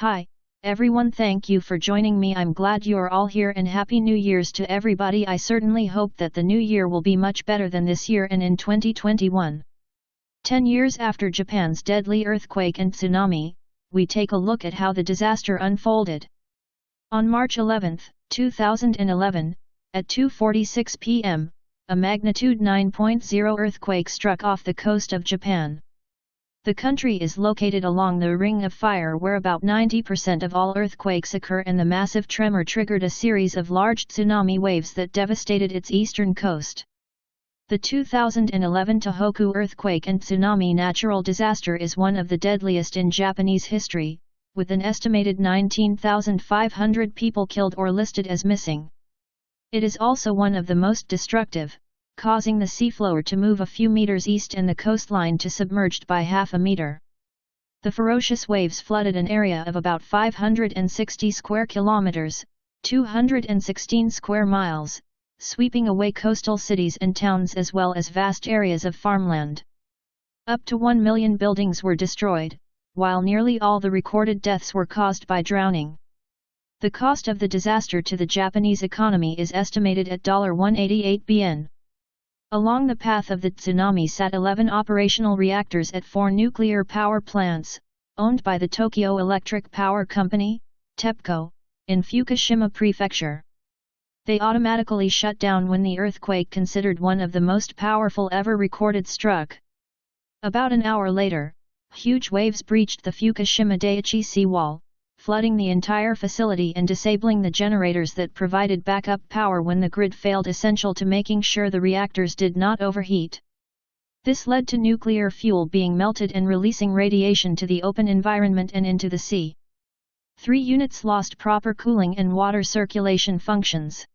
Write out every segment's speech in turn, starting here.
Hi, everyone thank you for joining me I'm glad you are all here and happy new years to everybody I certainly hope that the new year will be much better than this year and in 2021. 10 years after Japan's deadly earthquake and tsunami, we take a look at how the disaster unfolded. On March 11, 2011, at 2.46 pm, a magnitude 9.0 earthquake struck off the coast of Japan. The country is located along the Ring of Fire where about 90% of all earthquakes occur and the massive tremor triggered a series of large tsunami waves that devastated its eastern coast. The 2011 Tohoku earthquake and tsunami natural disaster is one of the deadliest in Japanese history, with an estimated 19,500 people killed or listed as missing. It is also one of the most destructive, causing the seafloor to move a few meters east and the coastline to submerged by half a meter. The ferocious waves flooded an area of about 560 square kilometers, 216 square miles, sweeping away coastal cities and towns as well as vast areas of farmland. Up to 1 million buildings were destroyed, while nearly all the recorded deaths were caused by drowning. The cost of the disaster to the Japanese economy is estimated at $188 billion. Along the path of the tsunami sat 11 operational reactors at four nuclear power plants, owned by the Tokyo Electric Power Company, TEPCO, in Fukushima Prefecture. They automatically shut down when the earthquake considered one of the most powerful ever recorded struck. About an hour later, huge waves breached the Fukushima Daiichi seawall, flooding the entire facility and disabling the generators that provided backup power when the grid failed essential to making sure the reactors did not overheat. This led to nuclear fuel being melted and releasing radiation to the open environment and into the sea. Three units lost proper cooling and water circulation functions.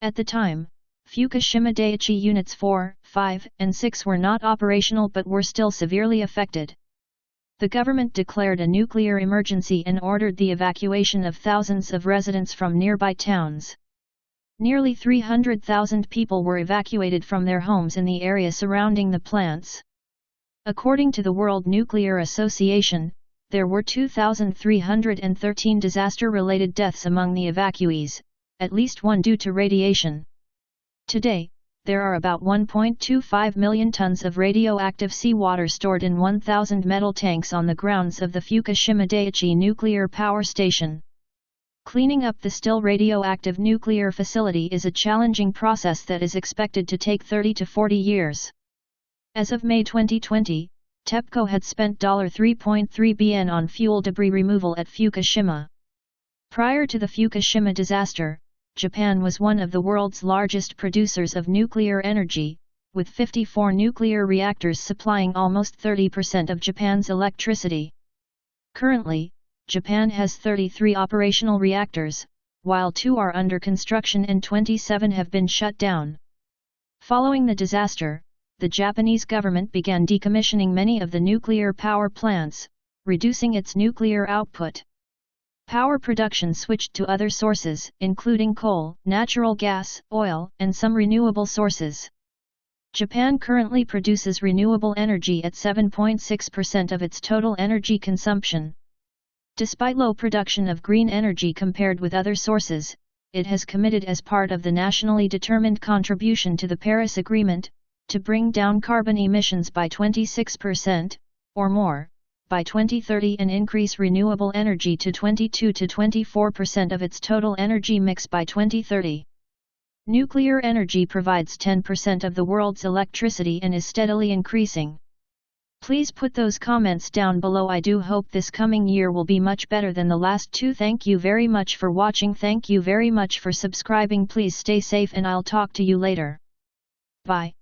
At the time, Fukushima Daiichi Units 4, 5, and 6 were not operational but were still severely affected the government declared a nuclear emergency and ordered the evacuation of thousands of residents from nearby towns. Nearly 300,000 people were evacuated from their homes in the area surrounding the plants. According to the World Nuclear Association, there were 2,313 disaster-related deaths among the evacuees, at least one due to radiation. Today, there are about 1.25 million tons of radioactive seawater stored in 1,000 metal tanks on the grounds of the Fukushima Daiichi nuclear power station. Cleaning up the still radioactive nuclear facility is a challenging process that is expected to take 30 to 40 years. As of May 2020, TEPCO had spent $3.3 bn on fuel debris removal at Fukushima. Prior to the Fukushima disaster, Japan was one of the world's largest producers of nuclear energy, with 54 nuclear reactors supplying almost 30% of Japan's electricity. Currently, Japan has 33 operational reactors, while two are under construction and 27 have been shut down. Following the disaster, the Japanese government began decommissioning many of the nuclear power plants, reducing its nuclear output. Power production switched to other sources, including coal, natural gas, oil, and some renewable sources. Japan currently produces renewable energy at 7.6% of its total energy consumption. Despite low production of green energy compared with other sources, it has committed as part of the nationally determined contribution to the Paris Agreement, to bring down carbon emissions by 26%, or more, by 2030 and increase renewable energy to 22 to 24% of its total energy mix by 2030. Nuclear energy provides 10% of the world's electricity and is steadily increasing. Please put those comments down below I do hope this coming year will be much better than the last two thank you very much for watching thank you very much for subscribing please stay safe and I'll talk to you later. Bye.